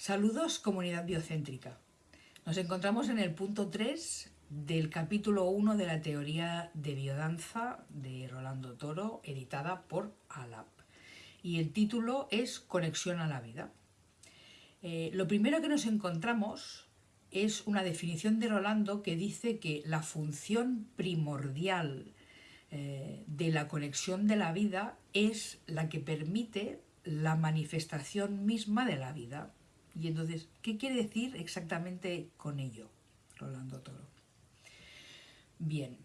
Saludos comunidad biocéntrica. Nos encontramos en el punto 3 del capítulo 1 de la teoría de biodanza de Rolando Toro, editada por ALAP. Y el título es Conexión a la vida. Eh, lo primero que nos encontramos es una definición de Rolando que dice que la función primordial eh, de la conexión de la vida es la que permite la manifestación misma de la vida. Y entonces, ¿qué quiere decir exactamente con ello, Rolando Toro? Bien,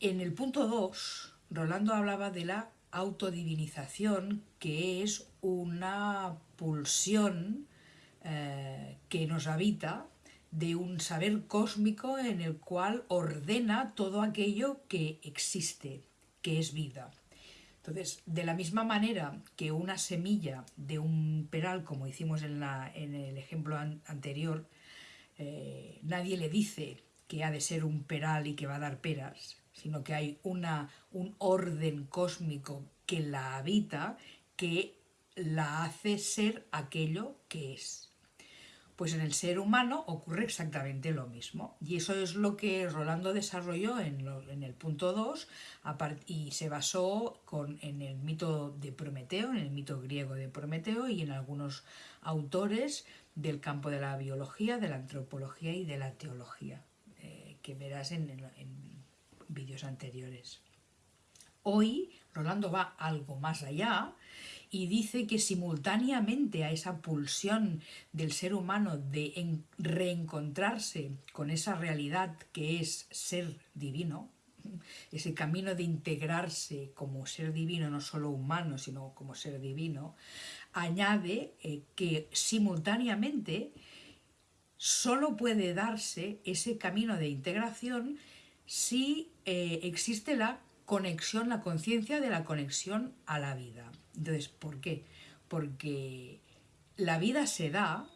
en el punto 2, Rolando hablaba de la autodivinización, que es una pulsión eh, que nos habita de un saber cósmico en el cual ordena todo aquello que existe, que es vida. Entonces, de la misma manera que una semilla de un peral, como hicimos en, el ejemplo anterior, eh, nadie le dice que ha de ser un peral y que va a dar peras, sino que hay una, un orden cósmico que la habita, que la hace ser aquello que es. Pues en el ser humano ocurre exactamente lo mismo. Y eso es lo que Rolando desarrolló en, el punto 2 y se basó en el mito de Prometeo, en el mito griego de Prometeo y en algunos autores del campo de la biología, de la antropología y de la teología, eh, que verás en, en vídeos anteriores. Hoy Rolando va algo más allá y dice que simultáneamente a esa pulsión del ser humano de reencontrarse con esa realidad que es ser divino, ese camino de integrarse como ser divino, no solo humano, sino como ser divino, añade eh, que simultáneamente solo puede darse ese camino de integración si eh, existe la conexión, la conciencia de la conexión a la vida. Entonces, ¿por qué? Porque la vida se da,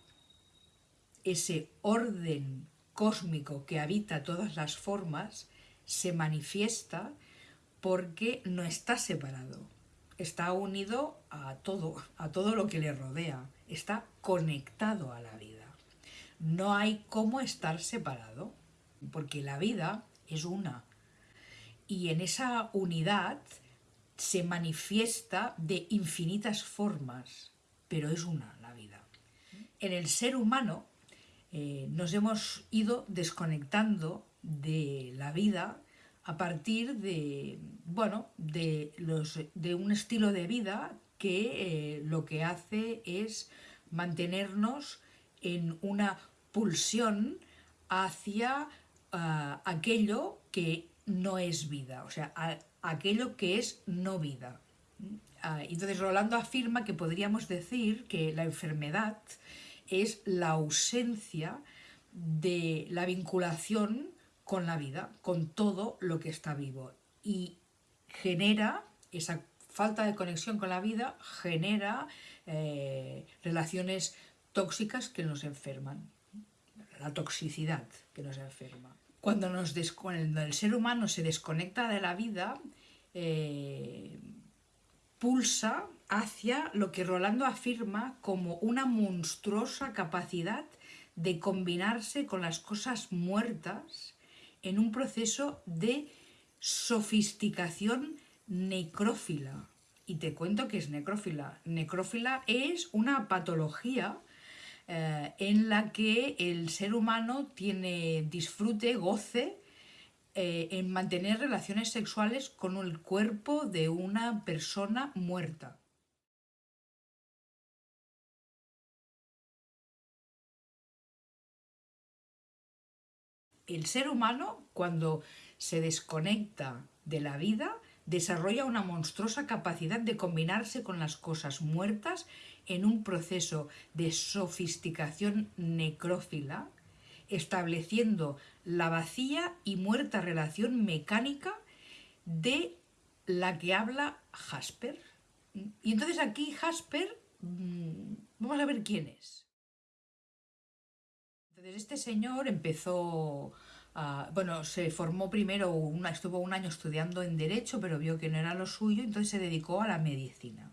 ese orden cósmico que habita todas las formas, se manifiesta porque no está separado, está unido a todo, a todo lo que le rodea, está conectado a la vida. No hay cómo estar separado, porque la vida es una. Y en esa unidad se manifiesta de infinitas formas, pero es una la vida. En el ser humano eh, nos hemos ido desconectando de la vida a partir de, bueno, de, los, de un estilo de vida que eh, lo que hace es mantenernos en una pulsión hacia ah, aquello que no es vida, o sea, aquello que es no vida. Ah, entonces Rolando afirma que podríamos decir que la enfermedad es la ausencia de la vinculación con la vida, con todo lo que está vivo. Y genera esa falta de conexión con la vida, genera eh, relaciones tóxicas que nos enferman, la toxicidad que nos enferma cuando, nos el ser humano se desconecta de la vida, eh, pulsa hacia lo que Rolando afirma como una monstruosa capacidad de combinarse con las cosas muertas en un proceso de sofisticación necrófila. Y te cuento que es necrófila. Necrófila es una patología eh, en la que el ser humano tiene disfrute, goce, eh, en mantener relaciones sexuales con el cuerpo de una persona muerta. El ser humano, cuando se desconecta de la vida, desarrolla una monstruosa capacidad de combinarse con las cosas muertas en un proceso de sofisticación necrófila, estableciendo la vacía y muerta relación mecánica de la que habla Jasper. Y entonces aquí Jasper, mm, vamos a ver quién es. Entonces este señor empezó bueno, se formó primero, estuvo un año estudiando en Derecho, pero vio que no era lo suyo, entonces se dedicó a la medicina.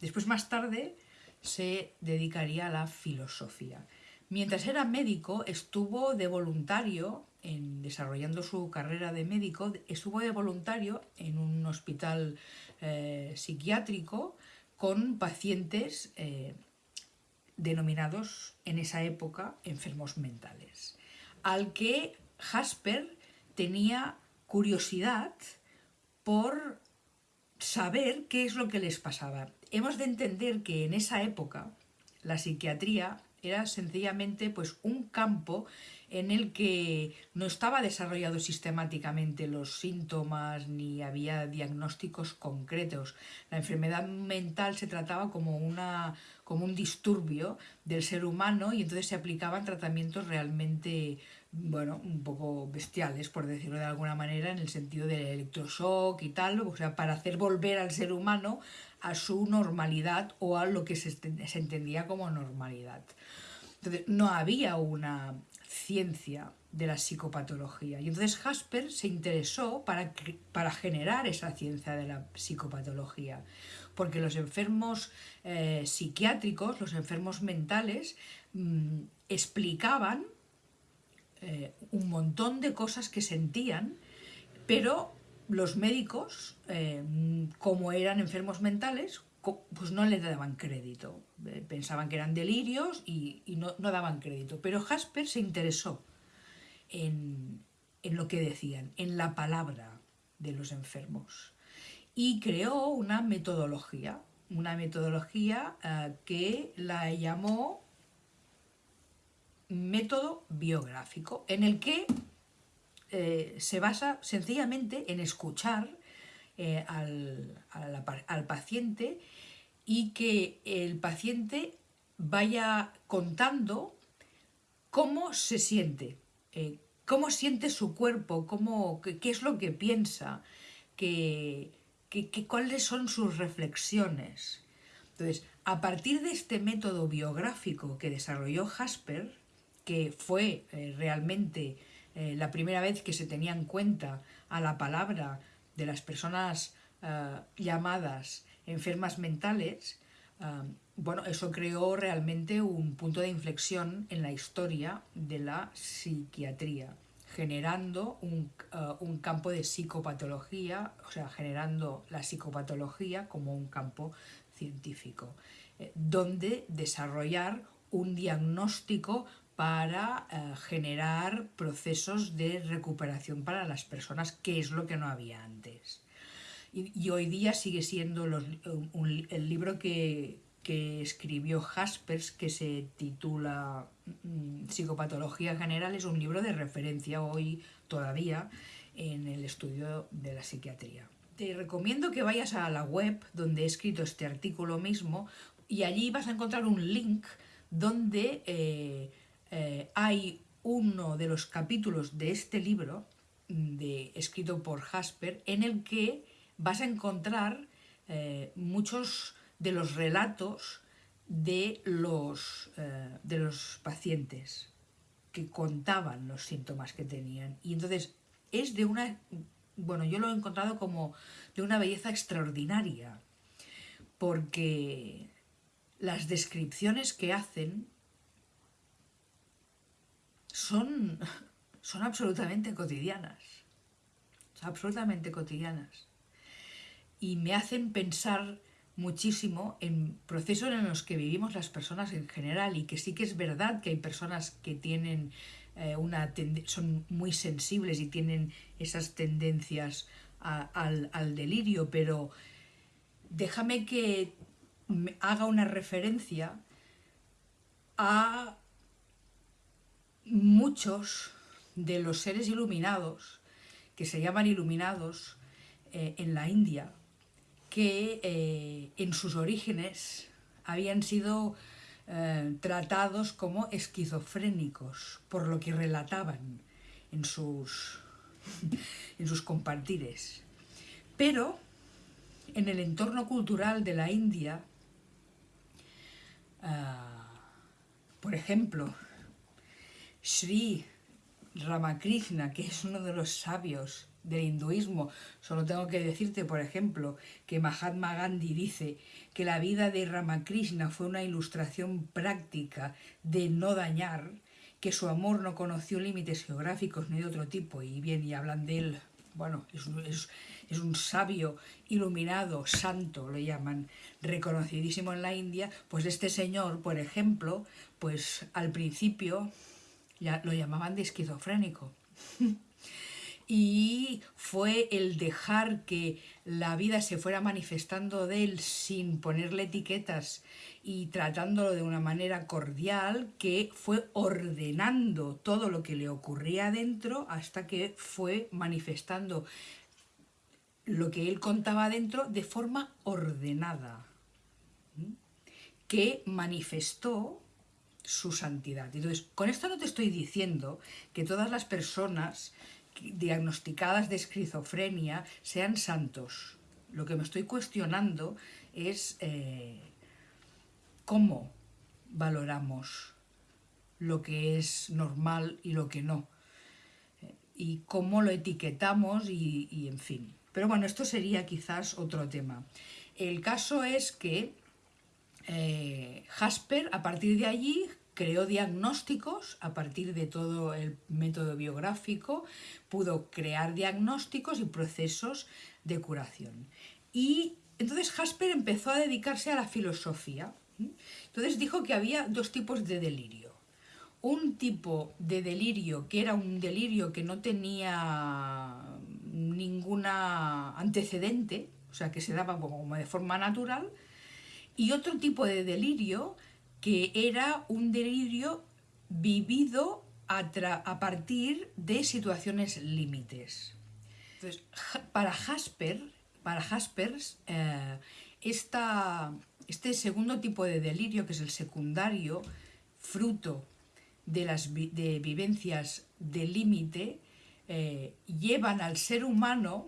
Después, más tarde, se dedicaría a la filosofía. Mientras era médico, estuvo de voluntario, en, desarrollando su carrera de médico, estuvo de voluntario en un hospital eh, psiquiátrico con pacientes eh, denominados en esa época enfermos mentales, al que Jasper tenía curiosidad por saber qué es lo que les pasaba. Hemos de entender que en esa época la psiquiatría era sencillamente pues, un campo en el que no estaba desarrollado sistemáticamente los síntomas ni había diagnósticos concretos. La enfermedad mental se trataba como, una, como un disturbio del ser humano y entonces se aplicaban tratamientos realmente bueno, un poco bestiales, por decirlo de alguna manera, en el sentido del electroshock y tal, o sea, para hacer volver al ser humano a su normalidad o a lo que se, entendía como normalidad. Entonces, no había una ciencia de la psicopatología. Y entonces Jasper se interesó para, para generar esa ciencia de la psicopatología, porque los enfermos eh, psiquiátricos, los enfermos mentales, mm, explicaban eh, un montón de cosas que sentían, pero los médicos, eh, como eran enfermos mentales, pues no les daban crédito. Eh, pensaban que eran delirios y, no, daban crédito. Pero Jasper se interesó en, lo que decían, en la palabra de los enfermos. Y creó una metodología, una metodología eh, que la llamó método biográfico, en el que eh, se basa sencillamente en escuchar eh, al, paciente y que el paciente vaya contando cómo se siente, eh, cómo siente su cuerpo, cómo, qué, es lo que piensa, qué, cuáles son sus reflexiones. Entonces, a partir de este método biográfico que desarrolló Jasper, que fue realmente la primera vez que se tenía en cuenta a la palabra de las personas eh, llamadas enfermas mentales, eh, bueno, eso creó realmente un punto de inflexión en la historia de la psiquiatría, generando un, eh, un, campo de psicopatología, o sea, generando la psicopatología como un campo científico, donde desarrollar un diagnóstico para eh, generar procesos de recuperación para las personas, que es lo que no había antes. Y, hoy día sigue siendo el libro que, escribió Jaspers, que se titula mm, Psicopatología General, es un libro de referencia hoy todavía en el estudio de la psiquiatría. Te recomiendo que vayas a la web donde he escrito este artículo mismo y allí vas a encontrar un link donde eh, eh, hay uno de los capítulos de este libro, mm, de, escrito por Jasper, en el que vas a encontrar eh, muchos de los relatos de los, eh, de los pacientes que contaban los síntomas que tenían. Y entonces es de una, bueno, yo lo he encontrado como de una belleza extraordinaria, porque las descripciones que hacen son, son absolutamente cotidianas, absolutamente cotidianas. Y me hacen pensar muchísimo en procesos en los que vivimos las personas en general y que sí que es verdad que hay personas que tienen eh, una son muy sensibles y tienen esas tendencias al, al, delirio, pero déjame que haga una referencia a muchos de los seres iluminados, que se llaman iluminados eh, en la India, que eh, en sus orígenes habían sido eh, tratados como esquizofrénicos, por lo que relataban en sus, en sus compartires. Pero en el entorno cultural de la India, por ejemplo, Sri Ramakrishna, que es uno de los sabios del hinduismo. Solo tengo que decirte, por ejemplo, que Mahatma Gandhi dice que la vida de Ramakrishna fue una ilustración práctica de no dañar, que su amor no conoció límites geográficos ni de otro tipo, y bien, y hablan de él, bueno, es, es, es un sabio iluminado, santo, lo llaman, reconocidísimo en la India, pues este señor, por ejemplo, pues al principio ya lo llamaban de esquizofrénico. y fue el dejar que la vida se fuera manifestando de él sin ponerle etiquetas y tratándolo de una manera cordial que fue ordenando todo lo que le ocurría adentro hasta que fue manifestando lo que él contaba adentro de forma ordenada, que manifestó su santidad. Entonces, con esto no te estoy diciendo que todas las personas diagnosticadas de esquizofrenia sean santos. Lo que me estoy cuestionando es eh, cómo valoramos lo que es normal y lo que no. Y cómo lo etiquetamos y, en fin. Pero bueno, esto sería quizás otro tema. El caso es que eh, Jasper, a partir de allí, creó diagnósticos a partir de todo el método biográfico, pudo crear diagnósticos y procesos de curación. Y entonces Jasper empezó a dedicarse a la filosofía. Entonces dijo que había dos tipos de delirio. Un tipo de delirio que era un delirio que no tenía ninguna antecedente, o sea, que se daba como de forma natural, y otro tipo de delirio que era un delirio vivido a, partir de situaciones límites. Entonces, para Jasper, para Jaspers, eh, este segundo tipo de delirio, que es el secundario, fruto de las de vivencias de límite, eh, llevan al ser humano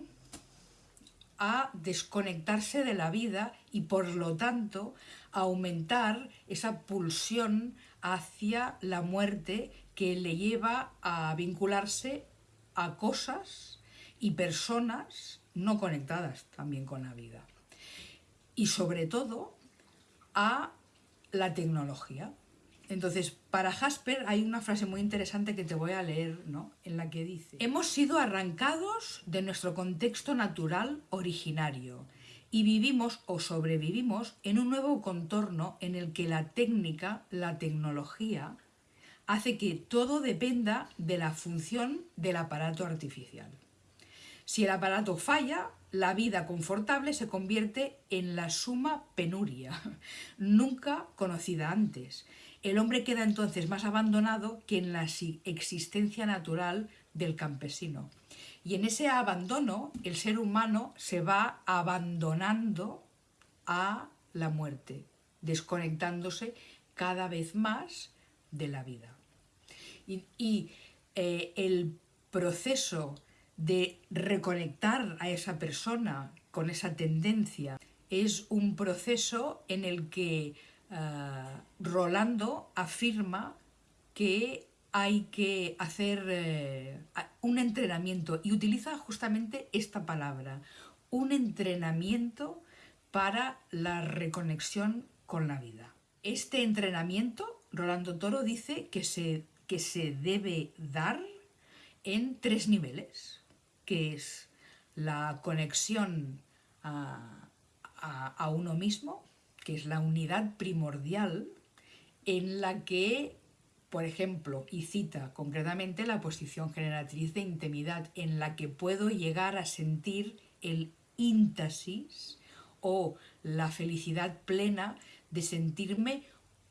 a desconectarse de la vida y por lo tanto aumentar esa pulsión hacia la muerte que le lleva a vincularse a cosas y personas no conectadas también con la vida. Y sobre todo a la tecnología. Entonces, para Jasper hay una frase muy interesante que te voy a leer, ¿no? En la que dice, hemos sido arrancados de nuestro contexto natural originario y vivimos o sobrevivimos en un nuevo contorno en el que la técnica, la tecnología, hace que todo dependa de la función del aparato artificial. Si el aparato falla, la vida confortable se convierte en la suma penuria, nunca conocida antes. El hombre queda entonces más abandonado que en la existencia natural del campesino. Y en ese abandono el ser humano se va abandonando a la muerte, desconectándose cada vez más de la vida. Y, eh, el proceso de reconectar a esa persona con esa tendencia es un proceso en el que eh, Rolando afirma que hay que hacer eh, un entrenamiento y utiliza justamente esta palabra, un entrenamiento para la reconexión con la vida. Este entrenamiento, Rolando Toro dice que se, que se debe dar en tres niveles, que es la conexión a, a uno mismo, que es la unidad primordial en la que por ejemplo, y cita concretamente la posición generatriz de intimidad en la que puedo llegar a sentir el íntasis o la felicidad plena de sentirme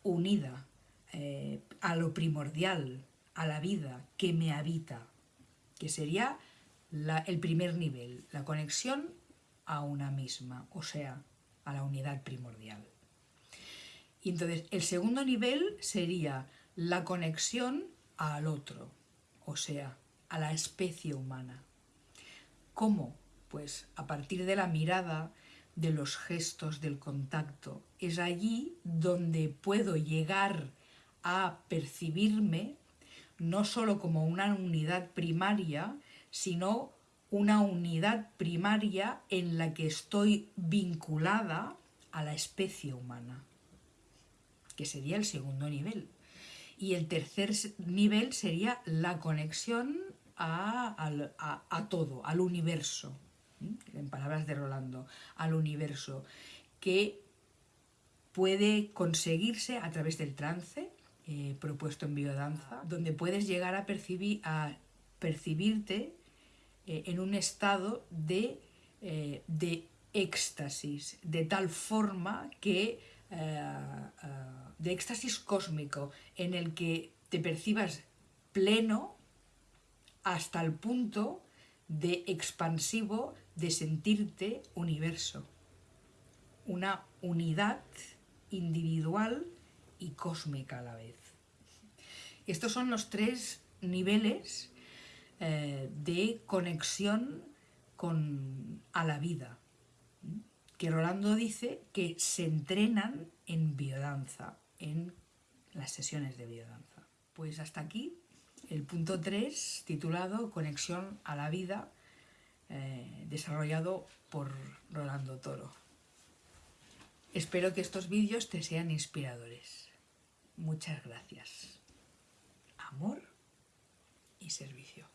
unida eh, a lo primordial, a la vida que me habita, que sería el primer nivel, la conexión a una misma, o sea, a la unidad primordial. Y entonces el segundo nivel sería la conexión al otro, o sea, a la especie humana. ¿Cómo? Pues a partir de la mirada, de los gestos, del contacto. Es allí donde puedo llegar a percibirme no solo como una unidad primaria, sino una unidad primaria en la que estoy vinculada a la especie humana, que sería el segundo nivel. Y el tercer nivel sería la conexión a, todo, al universo, en palabras de Rolando, al universo, que puede conseguirse a través del trance eh, propuesto en biodanza, donde puedes llegar a, a percibirte eh, en un estado de, eh, de, éxtasis, de tal forma que, de éxtasis cósmico, en el que te percibas pleno hasta el punto de expansivo de sentirte universo, una unidad individual y cósmica a la vez. Estos son los tres niveles eh, de conexión con, a la vida, que Rolando dice que se entrenan en biodanza, en las sesiones de biodanza. Pues hasta aquí el punto 3, titulado Conexión a la vida, eh, desarrollado por Rolando Toro. Espero que estos vídeos te sean inspiradores. Muchas gracias. Amor y servicio.